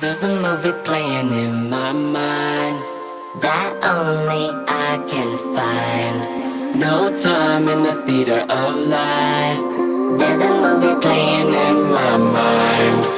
There's a movie playing in my mind That only I can find. No time in the theater of life. There's a movie playing in my mind.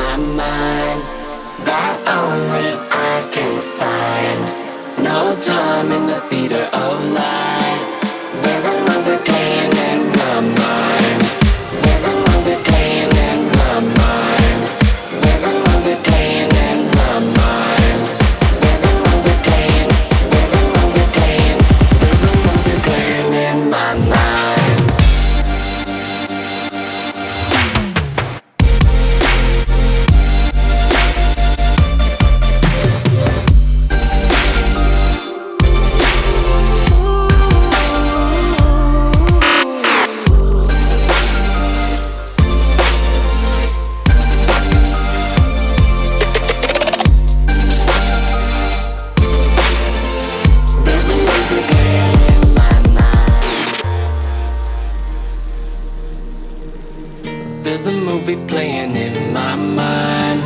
There's a movie playing in my mind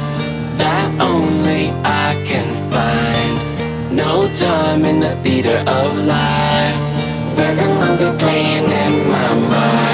That only I can find. No time in the theater of life. There's a movie playing in my mind.